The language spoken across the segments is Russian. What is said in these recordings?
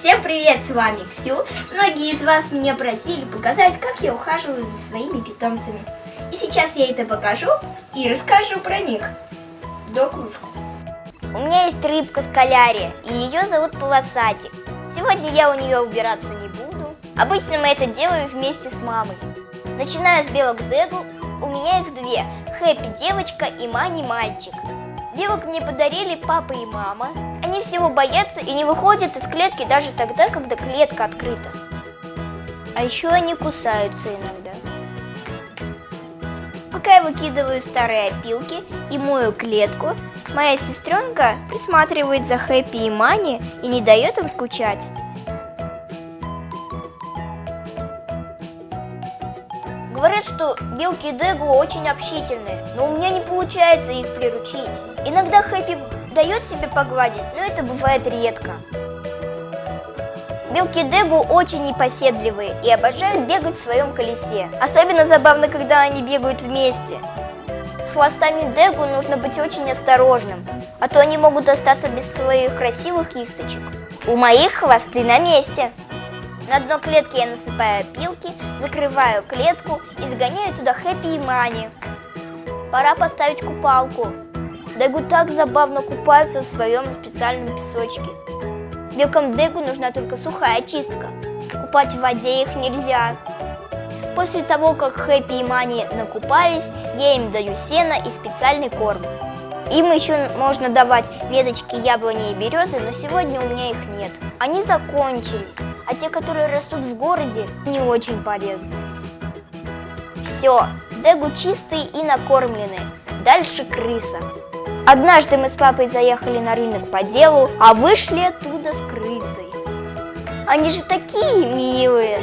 Всем привет, с вами Ксю. Многие из вас меня просили показать, как я ухаживаю за своими питомцами. И сейчас я это покажу и расскажу про них. До кружку. У меня есть рыбка скалярия, и ее зовут Полосатик. Сегодня я у нее убираться не буду. Обычно мы это делаем вместе с мамой. Начиная с белок Дегу, у меня их две. Хэппи девочка и Мани мальчик. Белок мне подарили папа и мама. Они всего боятся и не выходят из клетки даже тогда, когда клетка открыта. А еще они кусаются иногда. Пока я выкидываю старые опилки и мою клетку, моя сестренка присматривает за Хэппи и Мани и не дает им скучать. Говорят, что белки Дегу очень общительные, но у меня не получается их приручить. Иногда Хэппи дает себе погладить, но это бывает редко. Белки Дегу очень непоседливые и обожают бегать в своем колесе. Особенно забавно, когда они бегают вместе. С хвостами Дегу нужно быть очень осторожным, а то они могут остаться без своих красивых кисточек. У моих хвосты на месте. На дно клетки я насыпаю опилки, закрываю клетку и загоняю туда Хэппи и Мани. Пора поставить купалку. Дегу так забавно купаются в своем специальном песочке. Белкам Дегу нужна только сухая чистка. Купать в воде их нельзя. После того, как Хэппи и Мани накупались, я им даю сено и специальный корм. Им еще можно давать веточки яблони и березы, но сегодня у меня их нет. Они закончились а те, которые растут в городе, не очень полезны. Все, Дегу чистые и накормленные. Дальше крыса. Однажды мы с папой заехали на рынок по делу, а вышли оттуда с крысой. Они же такие милые.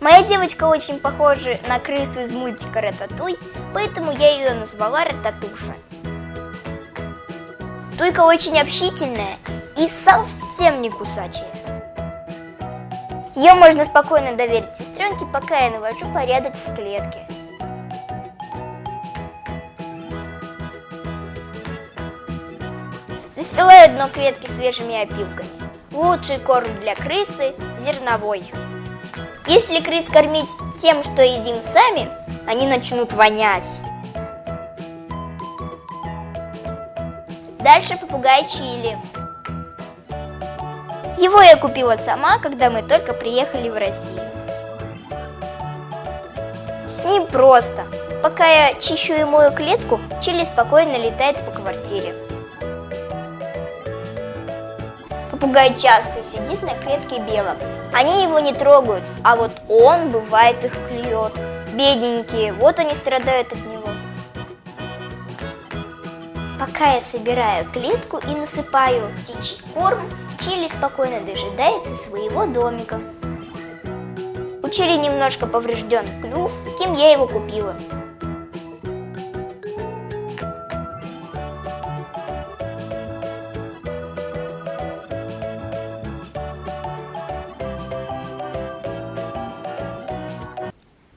Моя девочка очень похожа на крысу из мультика Рататуй, поэтому я ее назвала Рататуша. Туйка очень общительная и совсем не кусачая. Ее можно спокойно доверить сестренке, пока я навожу порядок в клетке. Застилаю дно клетки свежими опилками. Лучший корм для крысы – зерновой. Если крыс кормить тем, что едим сами, они начнут вонять. Дальше попугай чили. Его я купила сама, когда мы только приехали в Россию. С ним просто. Пока я чищу и мою клетку, Чили спокойно летает по квартире. Попугай часто сидит на клетке белок. Они его не трогают, а вот он, бывает, их клюет. Бедненькие, вот они страдают от него. Пока я собираю клетку и насыпаю птичий корм, Чили спокойно дожидается своего домика. У Чили немножко поврежден клюв, кем я его купила.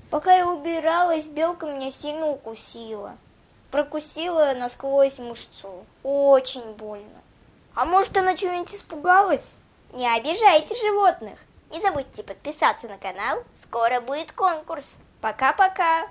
Пока я убиралась, белка меня сильно укусила. Прокусила насквозь мышцу. Очень больно. А может она чего-нибудь испугалась? Не обижайте животных. Не забудьте подписаться на канал. Скоро будет конкурс. Пока-пока.